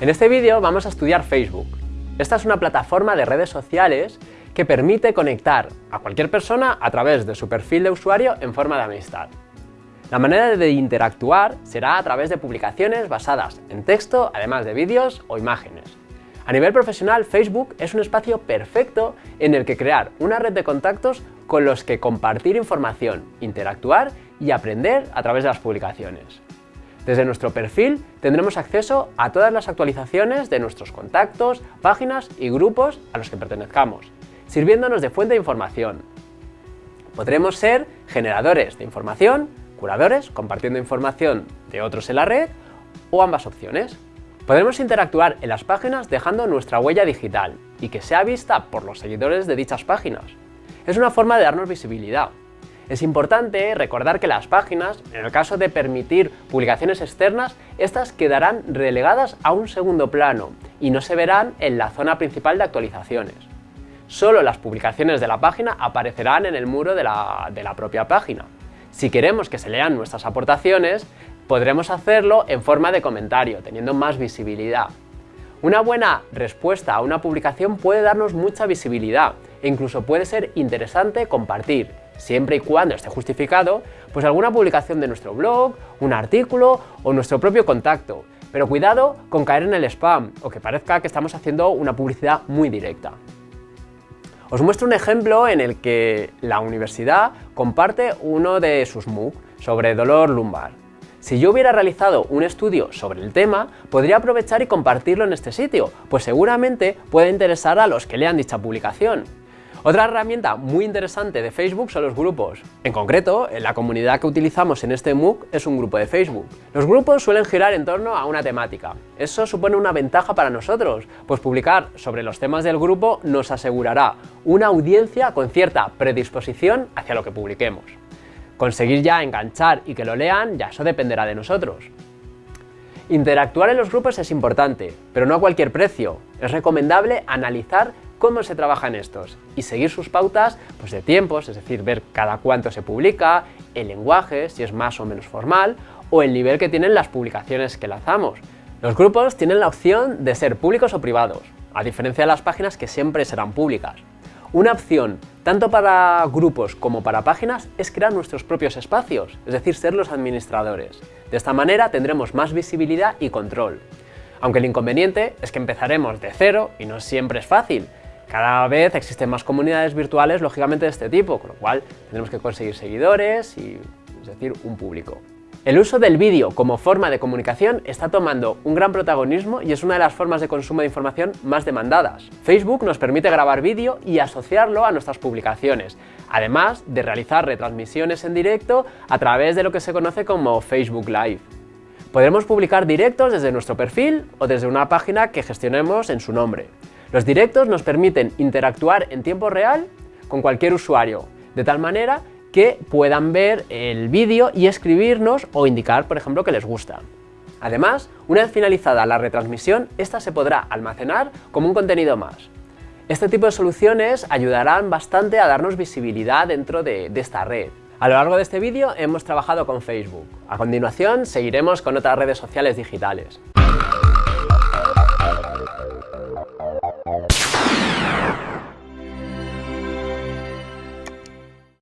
En este vídeo vamos a estudiar Facebook. Esta es una plataforma de redes sociales que permite conectar a cualquier persona a través de su perfil de usuario en forma de amistad. La manera de interactuar será a través de publicaciones basadas en texto, además de vídeos o imágenes. A nivel profesional, Facebook es un espacio perfecto en el que crear una red de contactos con los que compartir información, interactuar y aprender a través de las publicaciones. Desde nuestro perfil tendremos acceso a todas las actualizaciones de nuestros contactos, páginas y grupos a los que pertenezcamos, sirviéndonos de fuente de información. Podremos ser generadores de información, curadores compartiendo información de otros en la red o ambas opciones. Podremos interactuar en las páginas dejando nuestra huella digital y que sea vista por los seguidores de dichas páginas. Es una forma de darnos visibilidad. Es importante recordar que las páginas, en el caso de permitir publicaciones externas, estas quedarán relegadas a un segundo plano y no se verán en la zona principal de actualizaciones. Solo las publicaciones de la página aparecerán en el muro de la, de la propia página. Si queremos que se lean nuestras aportaciones, podremos hacerlo en forma de comentario, teniendo más visibilidad. Una buena respuesta a una publicación puede darnos mucha visibilidad e incluso puede ser interesante compartir, siempre y cuando esté justificado, pues alguna publicación de nuestro blog, un artículo o nuestro propio contacto. Pero cuidado con caer en el spam o que parezca que estamos haciendo una publicidad muy directa. Os muestro un ejemplo en el que la universidad comparte uno de sus MOOC sobre dolor lumbar. Si yo hubiera realizado un estudio sobre el tema, podría aprovechar y compartirlo en este sitio, pues seguramente puede interesar a los que lean dicha publicación. Otra herramienta muy interesante de Facebook son los grupos. En concreto, la comunidad que utilizamos en este MOOC es un grupo de Facebook. Los grupos suelen girar en torno a una temática. Eso supone una ventaja para nosotros, pues publicar sobre los temas del grupo nos asegurará una audiencia con cierta predisposición hacia lo que publiquemos. Conseguir ya enganchar y que lo lean, ya eso dependerá de nosotros. Interactuar en los grupos es importante, pero no a cualquier precio. Es recomendable analizar cómo se trabaja en estos y seguir sus pautas pues, de tiempos, es decir, ver cada cuánto se publica, el lenguaje, si es más o menos formal, o el nivel que tienen las publicaciones que lanzamos. Los grupos tienen la opción de ser públicos o privados, a diferencia de las páginas que siempre serán públicas. Una opción, tanto para grupos como para páginas, es crear nuestros propios espacios, es decir, ser los administradores. De esta manera tendremos más visibilidad y control. Aunque el inconveniente es que empezaremos de cero y no siempre es fácil. Cada vez existen más comunidades virtuales, lógicamente, de este tipo, con lo cual tendremos que conseguir seguidores y, es decir, un público. El uso del vídeo como forma de comunicación está tomando un gran protagonismo y es una de las formas de consumo de información más demandadas. Facebook nos permite grabar vídeo y asociarlo a nuestras publicaciones, además de realizar retransmisiones en directo a través de lo que se conoce como Facebook Live. Podremos publicar directos desde nuestro perfil o desde una página que gestionemos en su nombre. Los directos nos permiten interactuar en tiempo real con cualquier usuario, de tal manera que puedan ver el vídeo y escribirnos o indicar, por ejemplo, que les gusta. Además, una vez finalizada la retransmisión, esta se podrá almacenar como un contenido más. Este tipo de soluciones ayudarán bastante a darnos visibilidad dentro de, esta red. A lo largo de este vídeo hemos trabajado con Facebook. A continuación seguiremos con otras redes sociales digitales.